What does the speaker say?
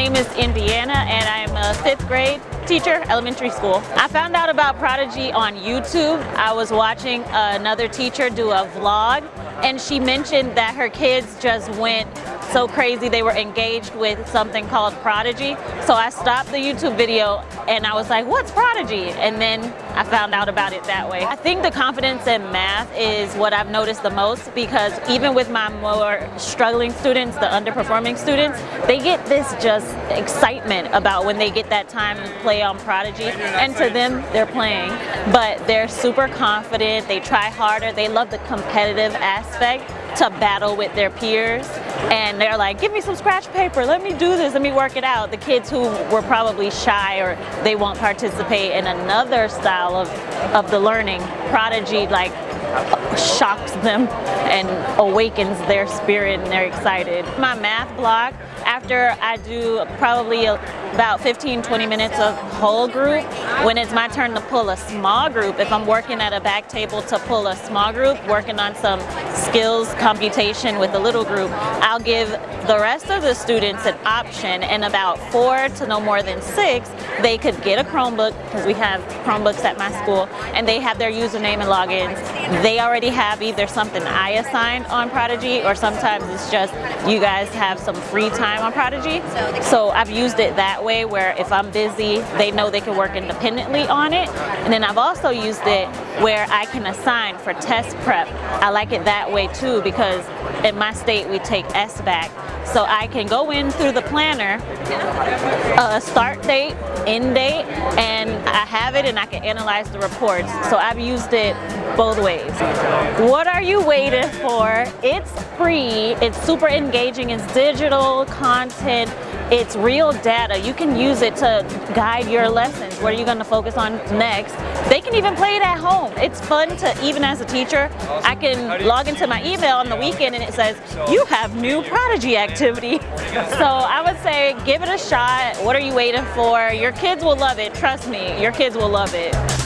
name is Indiana and I'm a fifth grade teacher, elementary school. I found out about Prodigy on YouTube. I was watching another teacher do a vlog and she mentioned that her kids just went so crazy they were engaged with something called Prodigy. So I stopped the YouTube video and I was like, what's Prodigy? And then I found out about it that way. I think the confidence in math is what I've noticed the most because even with my more struggling students, the underperforming students, they get this just excitement about when they get that time to play on Prodigy. And to them, they're playing, but they're super confident, they try harder, they love the competitive aspect to battle with their peers and they're like give me some scratch paper. Let me do this. Let me work it out. The kids who were probably shy or they won't participate in another style of of the learning prodigy like shocks them and awakens their spirit and they're excited. My math block after I do probably about 15 20 minutes of whole group when it's my turn to pull a small group if I'm working at a back table to pull a small group working on some skills computation with a little group I'll give the rest of the students an option and about four to no more than six they could get a Chromebook because we have Chromebooks at my school and they have their username and logins. They already have either something I assigned on Prodigy or sometimes it's just you guys have some free time on Prodigy. So I've used it that way where if I'm busy they know they can work independently on it. And then I've also used it where I can assign for test prep. I like it that way too because in my state we take SBAC so I can go in through the planner, a start date, end date, and I have it and I can analyze the reports. So I've used it both ways. What are you waiting for? It's free, it's super engaging, it's digital content, it's real data. You can use it to guide your lessons. What are you going to focus on next? They can even play it at home. It's fun to, even as a teacher, I can log into my email on the weekend and it says, you have new Prodigy activity. So I would say give it a shot. What are you waiting for? Your kids will love it. Trust me, your kids will love it.